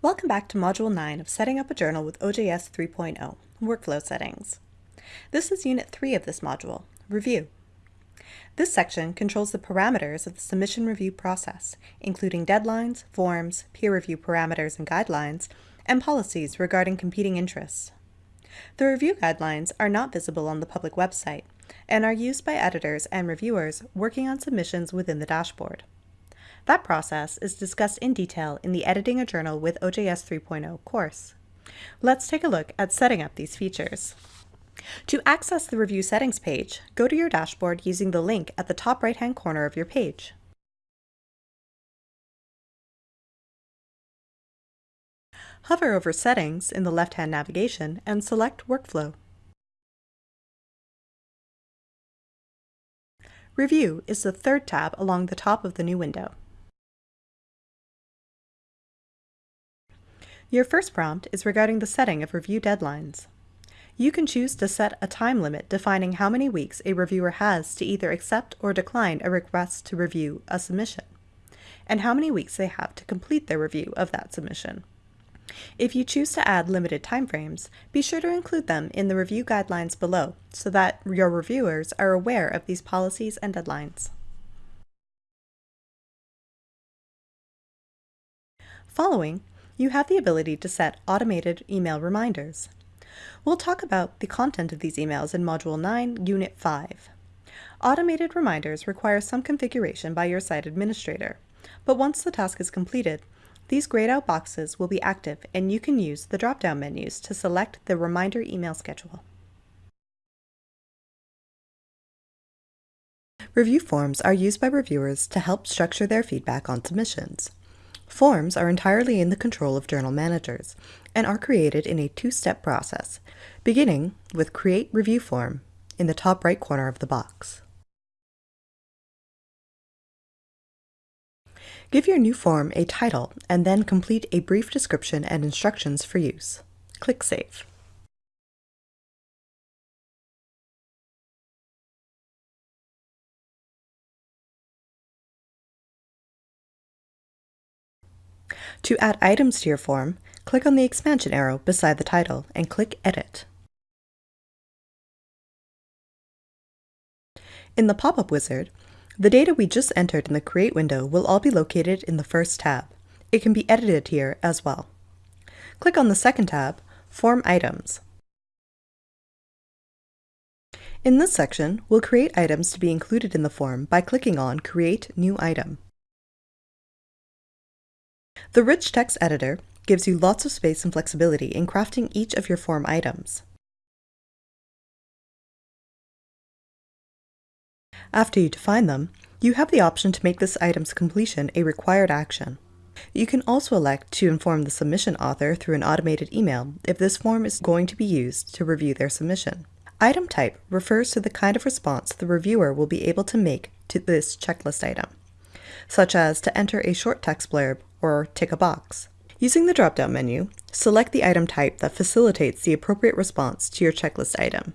Welcome back to Module 9 of Setting Up a Journal with OJS 3.0, Workflow Settings. This is Unit 3 of this module, Review. This section controls the parameters of the submission review process, including deadlines, forms, peer review parameters and guidelines, and policies regarding competing interests. The review guidelines are not visible on the public website and are used by editors and reviewers working on submissions within the dashboard. That process is discussed in detail in the Editing a Journal with OJS 3.0 course. Let's take a look at setting up these features. To access the Review Settings page, go to your dashboard using the link at the top right-hand corner of your page. Hover over Settings in the left-hand navigation and select Workflow. Review is the third tab along the top of the new window. Your first prompt is regarding the setting of review deadlines. You can choose to set a time limit defining how many weeks a reviewer has to either accept or decline a request to review a submission, and how many weeks they have to complete their review of that submission. If you choose to add limited timeframes, be sure to include them in the review guidelines below so that your reviewers are aware of these policies and deadlines. Following, you have the ability to set automated email reminders. We'll talk about the content of these emails in Module 9, Unit 5. Automated reminders require some configuration by your site administrator, but once the task is completed, these grayed out boxes will be active and you can use the drop-down menus to select the reminder email schedule. Review forms are used by reviewers to help structure their feedback on submissions. Forms are entirely in the control of journal managers and are created in a two-step process, beginning with Create Review Form in the top right corner of the box. Give your new form a title and then complete a brief description and instructions for use. Click Save. To add items to your form, click on the expansion arrow beside the title and click Edit. In the pop-up wizard, the data we just entered in the Create window will all be located in the first tab. It can be edited here as well. Click on the second tab, Form Items. In this section, we'll create items to be included in the form by clicking on Create New Item. The Rich Text Editor gives you lots of space and flexibility in crafting each of your form items. After you define them, you have the option to make this item's completion a required action. You can also elect to inform the submission author through an automated email if this form is going to be used to review their submission. Item type refers to the kind of response the reviewer will be able to make to this checklist item, such as to enter a short text blurb or tick a box. Using the drop-down menu, select the item type that facilitates the appropriate response to your checklist item.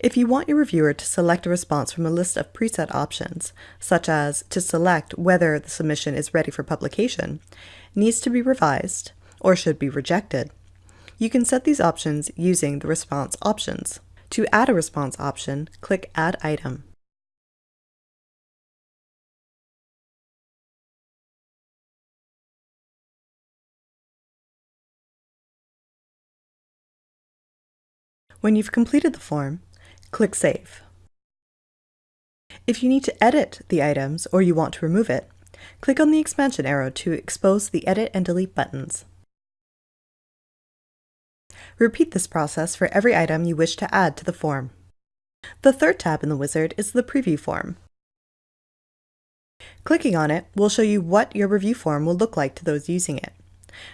If you want your reviewer to select a response from a list of preset options, such as to select whether the submission is ready for publication, needs to be revised, or should be rejected, you can set these options using the response options. To add a response option, click Add Item. When you've completed the form, click Save. If you need to edit the items or you want to remove it, click on the expansion arrow to expose the Edit and Delete buttons. Repeat this process for every item you wish to add to the form. The third tab in the wizard is the Preview form. Clicking on it will show you what your review form will look like to those using it.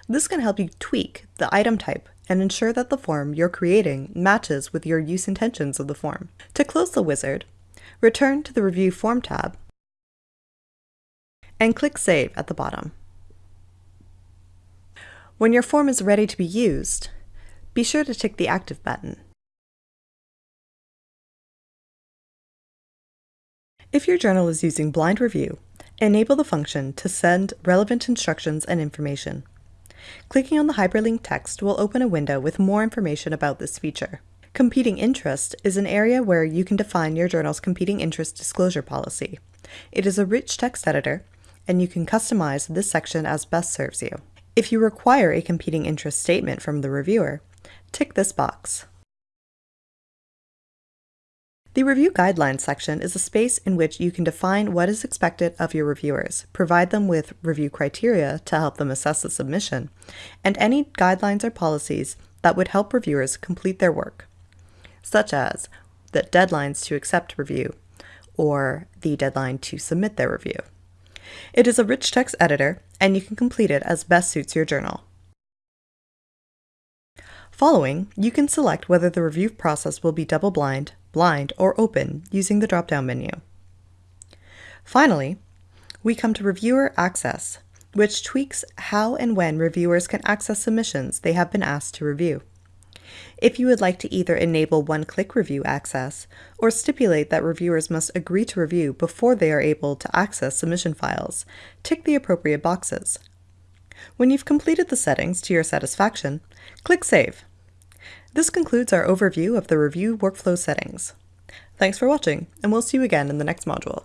This can help you tweak the item type and ensure that the form you're creating matches with your use intentions of the form. To close the wizard, return to the Review Form tab and click Save at the bottom. When your form is ready to be used, be sure to tick the Active button. If your journal is using blind review, Enable the function to send relevant instructions and information. Clicking on the hyperlink text will open a window with more information about this feature. Competing interest is an area where you can define your journal's competing interest disclosure policy. It is a rich text editor, and you can customize this section as best serves you. If you require a competing interest statement from the reviewer, tick this box. The Review Guidelines section is a space in which you can define what is expected of your reviewers, provide them with review criteria to help them assess the submission, and any guidelines or policies that would help reviewers complete their work, such as the deadlines to accept review or the deadline to submit their review. It is a rich text editor, and you can complete it as best suits your journal. Following, you can select whether the review process will be double-blind, blind, or open using the drop-down menu. Finally, we come to Reviewer Access, which tweaks how and when reviewers can access submissions they have been asked to review. If you would like to either enable one-click review access or stipulate that reviewers must agree to review before they are able to access submission files, tick the appropriate boxes. When you've completed the settings to your satisfaction, click Save. This concludes our overview of the review workflow settings. Thanks for watching, and we'll see you again in the next module.